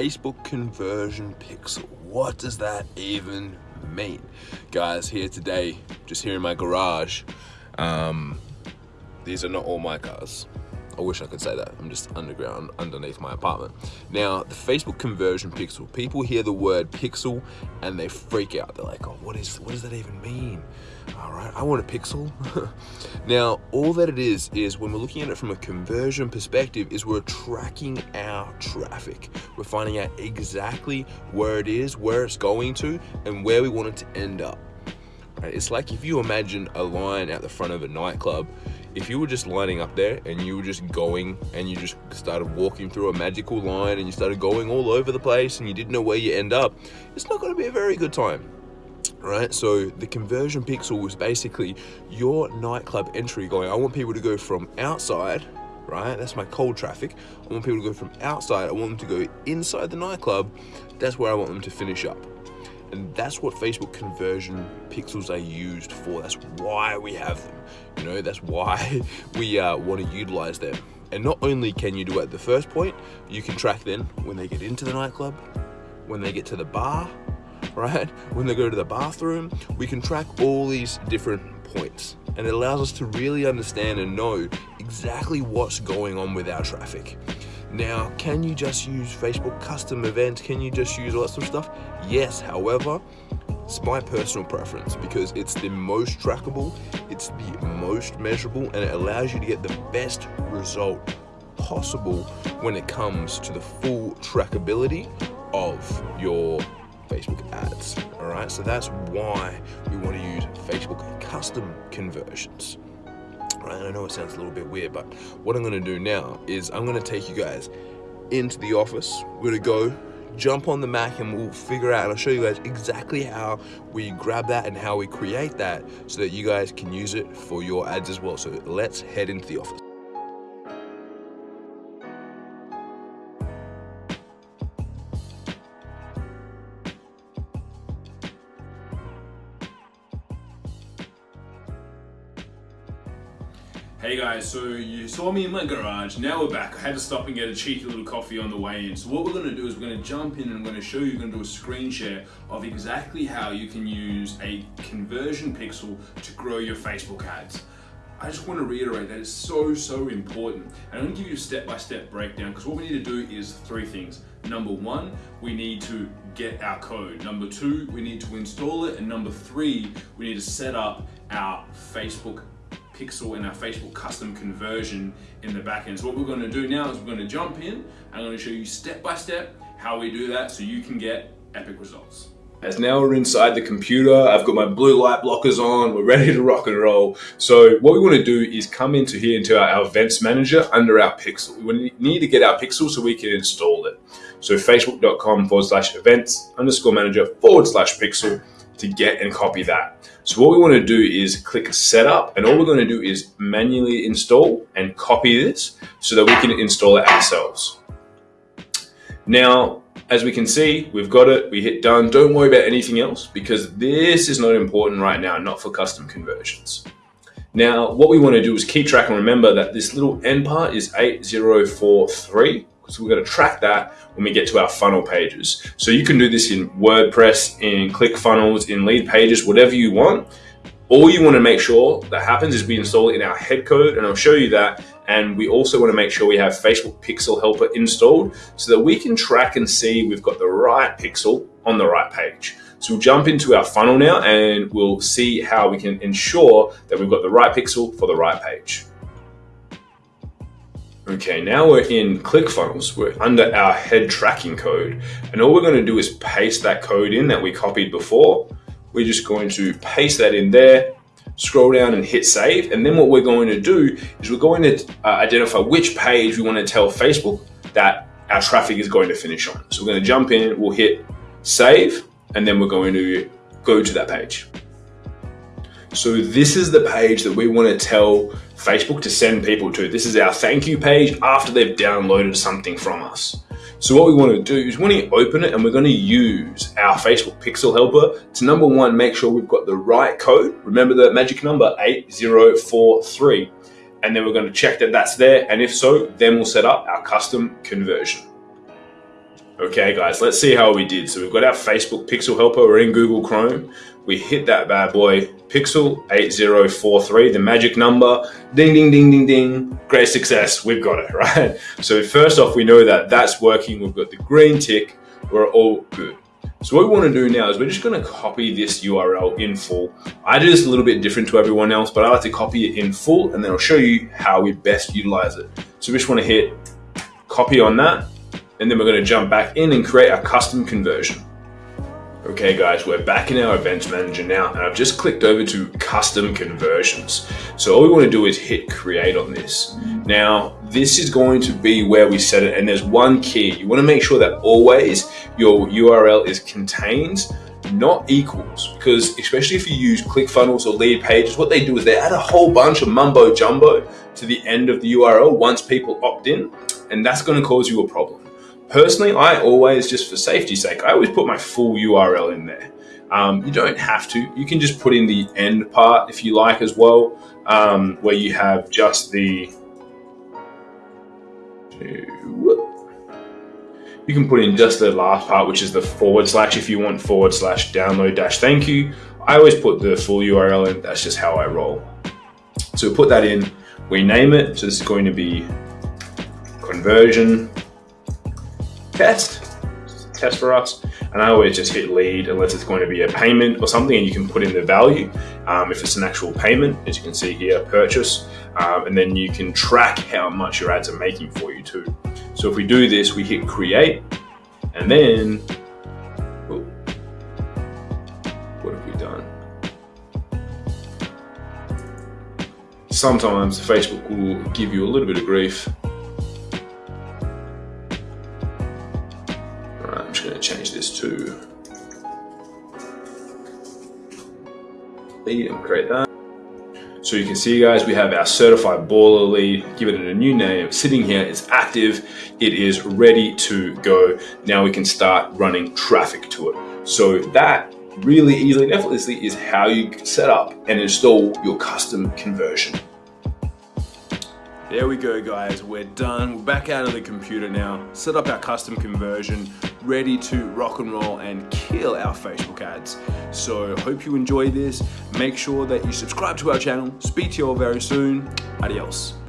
Facebook conversion pixel. What does that even mean? Guys, here today, just here in my garage, um, these are not all my cars. I wish I could say that. I'm just underground, underneath my apartment. Now, the Facebook conversion pixel. People hear the word pixel and they freak out. They're like, oh, what is, what does that even mean? All right, I want a pixel. now, all that it is, is when we're looking at it from a conversion perspective, is we're tracking our traffic. We're finding out exactly where it is, where it's going to, and where we want it to end up. It's like if you imagine a line at the front of a nightclub if you were just lining up there and you were just going and you just started walking through a magical line and you started going all over the place and you didn't know where you end up, it's not going to be a very good time. Right, so the conversion pixel was basically your nightclub entry going. I want people to go from outside, right? That's my cold traffic. I want people to go from outside. I want them to go inside the nightclub. That's where I want them to finish up. And that's what Facebook conversion pixels are used for. That's why we have them. You know, that's why we uh, want to utilize them. And not only can you do it at the first point, you can track then when they get into the nightclub, when they get to the bar, right? When they go to the bathroom, we can track all these different points. And it allows us to really understand and know exactly what's going on with our traffic. Now, can you just use Facebook custom events? Can you just use all that sort of stuff? Yes, however, it's my personal preference because it's the most trackable, it's the most measurable, and it allows you to get the best result possible when it comes to the full trackability of your Facebook ads. All right, so that's why we want to use Facebook custom conversions right? I know it sounds a little bit weird, but what I'm gonna do now is I'm gonna take you guys into the office. We're gonna go jump on the Mac and we'll figure out, and I'll show you guys exactly how we grab that and how we create that so that you guys can use it for your ads as well. So let's head into the office. Hey guys, so you saw me in my garage, now we're back. I had to stop and get a cheeky little coffee on the way in. So what we're gonna do is we're gonna jump in and I'm gonna show you, we're gonna do a screen share of exactly how you can use a conversion pixel to grow your Facebook ads. I just want to reiterate that it's so, so important. And I'm going to give you a step-by-step -step breakdown because what we need to do is three things. Number one, we need to get our code. Number two, we need to install it. And number three, we need to set up our Facebook pixel in our Facebook custom conversion in the backend. So what we're gonna do now is we're gonna jump in. I'm gonna show you step by step how we do that so you can get epic results. As now we're inside the computer, I've got my blue light blockers on, we're ready to rock and roll. So what we wanna do is come into here into our, our events manager under our pixel. We need to get our pixel so we can install it. So facebook.com forward slash events underscore manager forward slash pixel to get and copy that. So what we want to do is click setup and all we're going to do is manually install and copy this so that we can install it ourselves. Now, as we can see, we've got it, we hit done. Don't worry about anything else because this is not important right now, not for custom conversions. Now, what we want to do is keep track and remember that this little end part is 8043 so we're going to track that when we get to our funnel pages. So you can do this in WordPress, in ClickFunnels, in Leadpages, whatever you want. All you want to make sure that happens is we install it in our head code, and I'll show you that. And we also want to make sure we have Facebook Pixel Helper installed so that we can track and see we've got the right pixel on the right page. So we'll jump into our funnel now and we'll see how we can ensure that we've got the right pixel for the right page. Okay, now we're in ClickFunnels. We're under our head tracking code. And all we're going to do is paste that code in that we copied before. We're just going to paste that in there, scroll down and hit save. And then what we're going to do is we're going to uh, identify which page we want to tell Facebook that our traffic is going to finish on. So we're going to jump in, we'll hit save, and then we're going to go to that page. So this is the page that we want to tell Facebook to send people to. This is our thank you page after they've downloaded something from us. So what we want to do is we when you open it and we're going to use our Facebook Pixel Helper to number one, make sure we've got the right code. Remember the magic number 8043. And then we're going to check that that's there. And if so, then we'll set up our custom conversion. Okay guys, let's see how we did. So we've got our Facebook Pixel Helper, we're in Google Chrome. We hit that bad boy, Pixel 8043, the magic number, ding, ding, ding, ding, ding, great success, we've got it, right? So first off, we know that that's working, we've got the green tick, we're all good. So what we want to do now is we're just going to copy this URL in full. I do this a little bit different to everyone else, but I like to copy it in full and then I'll show you how we best utilize it. So we just want to hit copy on that and then we're going to jump back in and create our custom conversion. Okay guys, we're back in our events manager now and I've just clicked over to custom conversions. So all we want to do is hit create on this. Now, this is going to be where we set it and there's one key. You want to make sure that always your URL is contained not equals because especially if you use ClickFunnels or Leadpages, what they do is they add a whole bunch of mumbo jumbo to the end of the URL once people opt in and that's going to cause you a problem. Personally, I always, just for safety's sake, I always put my full URL in there. Um, you don't have to. You can just put in the end part if you like as well, um, where you have just the. You can put in just the last part, which is the forward slash if you want forward slash download dash thank you. I always put the full URL in. That's just how I roll. So we put that in. We name it. So this is going to be conversion test, test for us. And I always just hit lead unless it's going to be a payment or something and you can put in the value. Um, if it's an actual payment, as you can see here, purchase, um, and then you can track how much your ads are making for you too. So if we do this, we hit create and then, oh, what have we done? Sometimes Facebook will give you a little bit of grief and create that. So you can see guys, we have our certified baller lead, give it a new name, sitting here, it's active, it is ready to go. Now we can start running traffic to it. So that really easily and effortlessly is how you set up and install your custom conversion. There we go guys, we're done. We're back out of the computer now, set up our custom conversion, ready to rock and roll and kill our Facebook ads. So hope you enjoy this. Make sure that you subscribe to our channel. Speak to you all very soon. Adios.